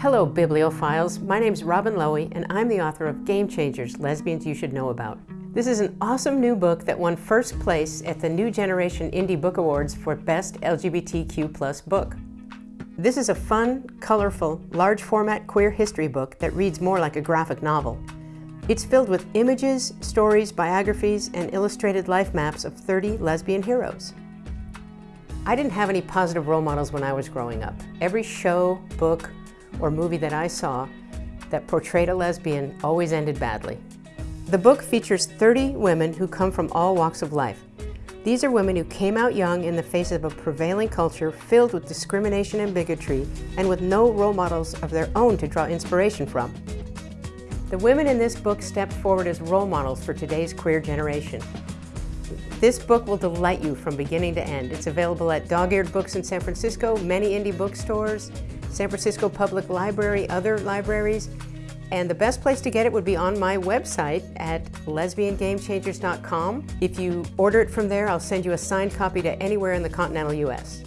Hello, bibliophiles. My name's Robin Lowy, and I'm the author of Game Changers, Lesbians You Should Know About. This is an awesome new book that won first place at the New Generation Indie Book Awards for Best LGBTQ plus book. This is a fun, colorful, large format queer history book that reads more like a graphic novel. It's filled with images, stories, biographies, and illustrated life maps of 30 lesbian heroes. I didn't have any positive role models when I was growing up. Every show, book, or movie that I saw that portrayed a lesbian always ended badly. The book features 30 women who come from all walks of life. These are women who came out young in the face of a prevailing culture filled with discrimination and bigotry and with no role models of their own to draw inspiration from. The women in this book step forward as role models for today's queer generation. This book will delight you from beginning to end. It's available at Dog-Eared Books in San Francisco, many indie bookstores, San Francisco Public Library, other libraries, and the best place to get it would be on my website at lesbiangamechangers.com. If you order it from there, I'll send you a signed copy to anywhere in the continental US.